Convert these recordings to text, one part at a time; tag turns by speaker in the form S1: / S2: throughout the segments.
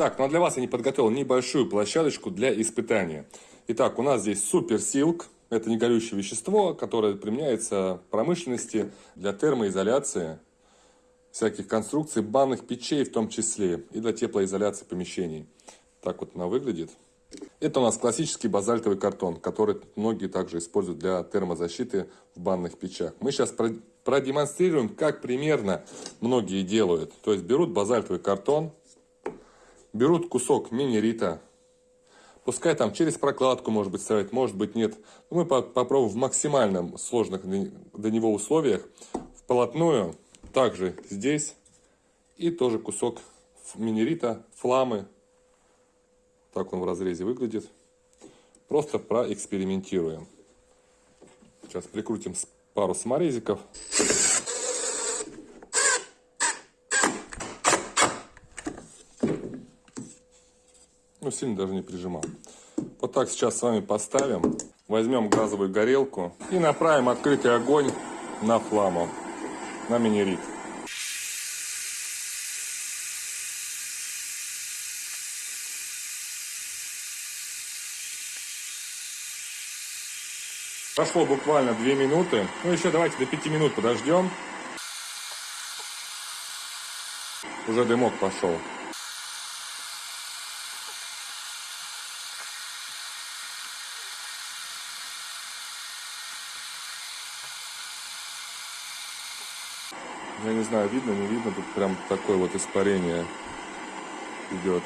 S1: Так, ну а для вас я не подготовил небольшую площадочку для испытания. Итак, у нас здесь суперсилк. Это негорючее вещество, которое применяется в промышленности для термоизоляции всяких конструкций, банных печей в том числе, и для теплоизоляции помещений. Так вот она выглядит. Это у нас классический базальтовый картон, который многие также используют для термозащиты в банных печах. Мы сейчас продемонстрируем, как примерно многие делают. То есть берут базальтовый картон, берут кусок мини-рита, пускай там через прокладку, может быть, ставить, может быть, нет. Но мы попробуем в максимальном сложных для него условиях, вплотную, также здесь, и тоже кусок мини-рита, фламы, так он в разрезе выглядит. Просто проэкспериментируем. Сейчас прикрутим пару саморезиков. Ну, сильно даже не прижимал. Вот так сейчас с вами поставим. Возьмем газовую горелку и направим открытый огонь на фламу, на минерит. Прошло буквально 2 минуты. Ну, еще давайте до 5 минут подождем. Уже дымок пошел. Я не знаю, видно, не видно, тут прям такое вот испарение идет.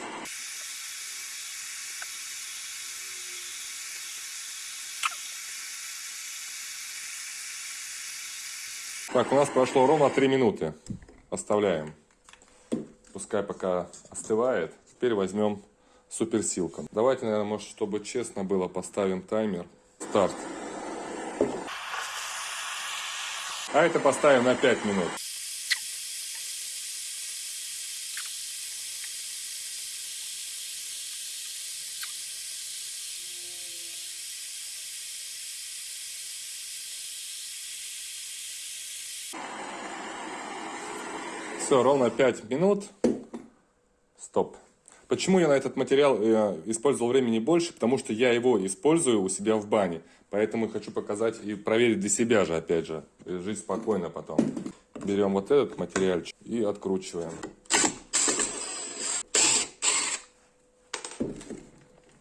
S1: Так, у нас прошло ровно 3 минуты. Оставляем. Пускай пока остывает. Теперь возьмем суперсилком. Давайте, наверное, может, чтобы честно было, поставим таймер. Старт. А это поставим на 5 минут. Все, ровно 5 минут. Стоп. Почему я на этот материал э, использовал времени больше? Потому что я его использую у себя в бане. Поэтому хочу показать и проверить для себя же, опять же. И жить спокойно потом. Берем вот этот материальчик и откручиваем.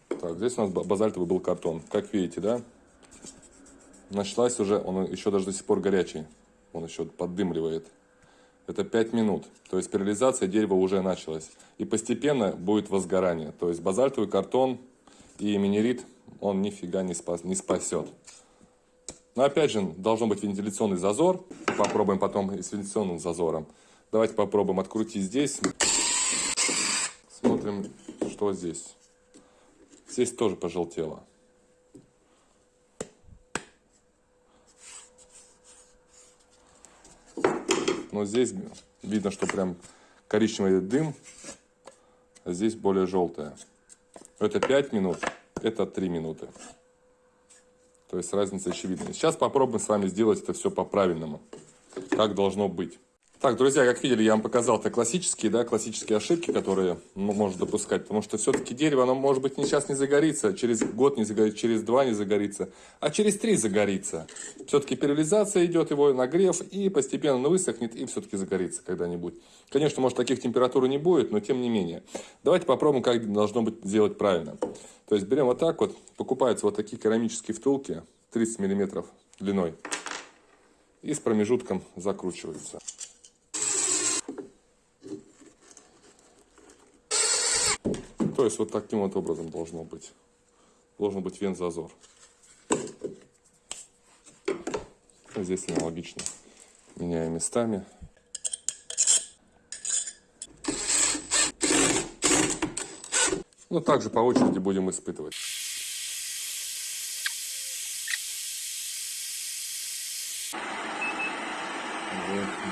S1: Так, здесь у нас базальтовый был картон. Как видите, да? Началась уже, он еще даже до сих пор горячий. Он еще поддымливает это 5 минут. То есть перилизация дерева уже началась. И постепенно будет возгорание. То есть базальтовый картон и минерит, он нифига не, спас, не спасет. Но опять же, должен быть вентиляционный зазор. Попробуем потом и с вентиляционным зазором. Давайте попробуем открутить здесь. Смотрим, что здесь. Здесь тоже пожелтело. Но здесь видно, что прям коричневый дым, а здесь более желтая. Это 5 минут, это 3 минуты. То есть разница очевидна. Сейчас попробуем с вами сделать это все по-правильному. Как должно быть. Так, друзья, как видели, я вам показал это классические, да, классические ошибки, которые ну, можно допускать, потому что все-таки дерево, оно может быть не сейчас не загорится, через год не загорится, через два не загорится, а через три загорится. Все-таки перилизация идет, его нагрев, и постепенно он высохнет, и все-таки загорится когда-нибудь. Конечно, может, таких температур не будет, но тем не менее. Давайте попробуем, как должно быть сделать правильно. То есть берем вот так вот, покупаются вот такие керамические втулки, 30 миллиметров длиной, и с промежутком закручиваются. То есть вот таким вот образом должно быть. Должен быть вент-зазор. Здесь аналогично. Меняем местами. Ну, также по очереди будем испытывать.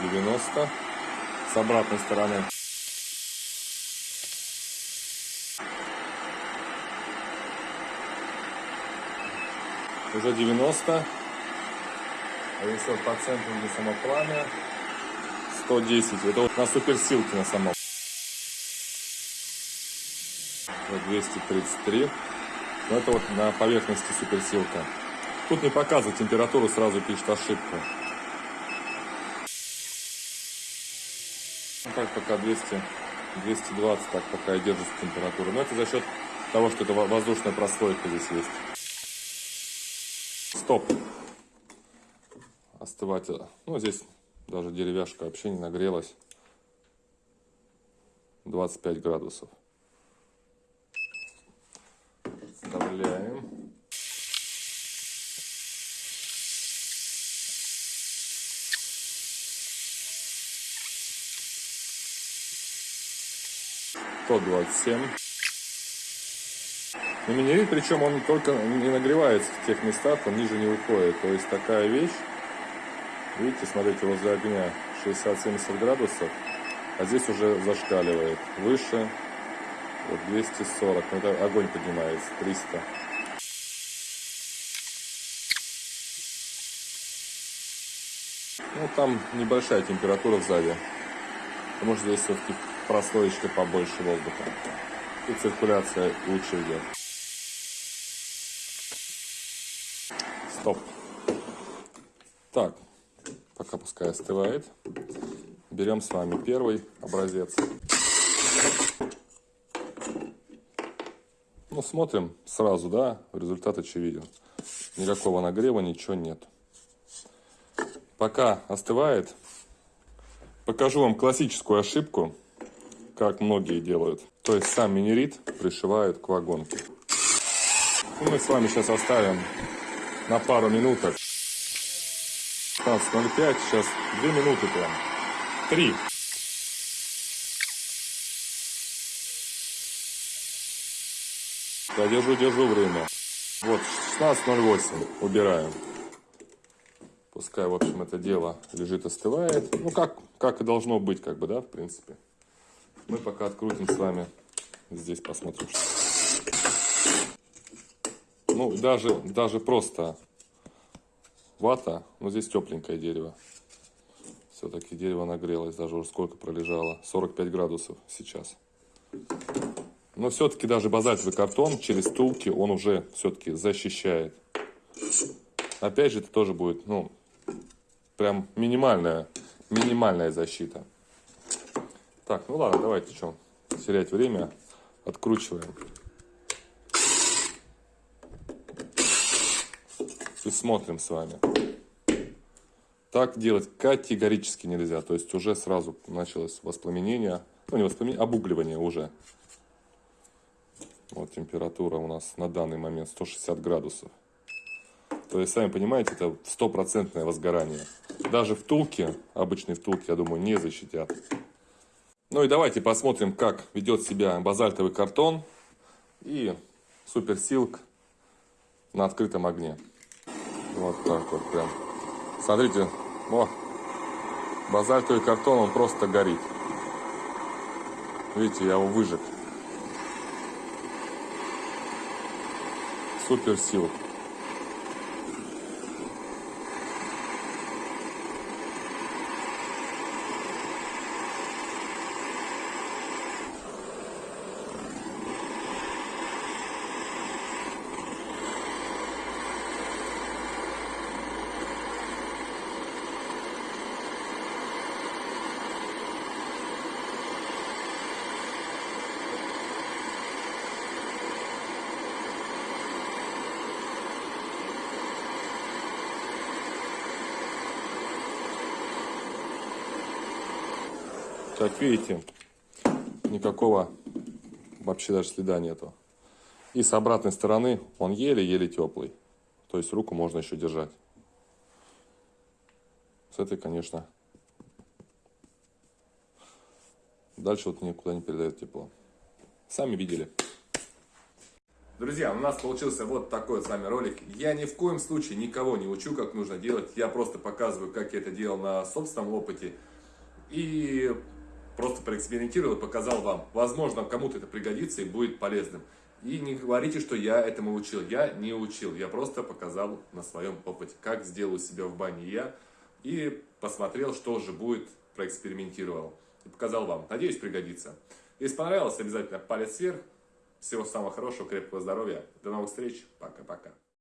S1: Девяносто. С обратной стороны. Уже 90. А если вот по центру, где само пламя, 110. Это вот на суперсилке на самом. Вот 233. Но это вот на поверхности суперсилка. Тут не показывает температуру, сразу пишет ошибку. Ну так пока 200, 220, так пока и держится температура. Но это за счет того, что это воздушная прослойка здесь есть. Стоп. Остывать. Ну, здесь даже деревяшка вообще не нагрелась. 25 градусов. Вставляем. Сто двадцать семь. Минерит, причем он только не нагревается в тех местах, он ниже не уходит. То есть такая вещь, видите, смотрите, возле огня 60-70 градусов, а здесь уже зашкаливает. Выше, вот 240, ну, это огонь поднимается, 300. Ну, там небольшая температура сзади, потому что здесь все-таки прослоечка побольше воздуха. И циркуляция лучше идет. Стоп. Так, пока пускай остывает. Берем с вами первый образец. Ну, смотрим сразу, да, результат очевиден. Никакого нагрева, ничего нет. Пока остывает, покажу вам классическую ошибку, как многие делают. То есть сам минерит пришивают к вагонке. И мы с вами сейчас оставим на пару минуток. 15.05, сейчас 2 минуты прям. 3. Я держу, держу время. Вот, 16.08 убираем. Пускай, в общем, это дело лежит, остывает. Ну, как, как и должно быть, как бы, да, в принципе. Мы пока открутим с вами. Здесь посмотрим. Ну, даже, даже просто вата. Ну, здесь тепленькое дерево. Все-таки дерево нагрелось. Даже уже сколько пролежало. 45 градусов сейчас. Но все-таки даже базальтовый картон через тулки он уже все-таки защищает. Опять же, это тоже будет, ну, прям минимальная, минимальная защита. Так, ну ладно, давайте что, терять время. Откручиваем. Смотрим с вами. Так делать категорически нельзя. То есть уже сразу началось воспламенение. Ну, не воспламенение, обугливание уже. Вот температура у нас на данный момент 160 градусов. То есть, сами понимаете, это стопроцентное возгорание. Даже втулки, обычные втулки, я думаю, не защитят. Ну и давайте посмотрим, как ведет себя базальтовый картон и суперсилк на открытом огне. Вот так вот прям. Смотрите, о, базальтовый картон, он просто горит. Видите, я его выжег. суперсилк. Как видите, никакого вообще даже следа нету. И с обратной стороны он еле-еле теплый. То есть руку можно еще держать. С этой, конечно, дальше вот никуда не передает тепло. Сами видели. Друзья, у нас получился вот такой с вами ролик. Я ни в коем случае никого не учу, как нужно делать. Я просто показываю, как я это делал на собственном опыте. И просто проэкспериментировал и показал вам. Возможно, кому-то это пригодится и будет полезным. И не говорите, что я этому учил. Я не учил, я просто показал на своем опыте, как сделаю себя в бане я. И посмотрел, что же будет, проэкспериментировал. И показал вам. Надеюсь, пригодится. Если понравилось, обязательно палец вверх. Всего самого хорошего, крепкого здоровья. До новых встреч. Пока-пока.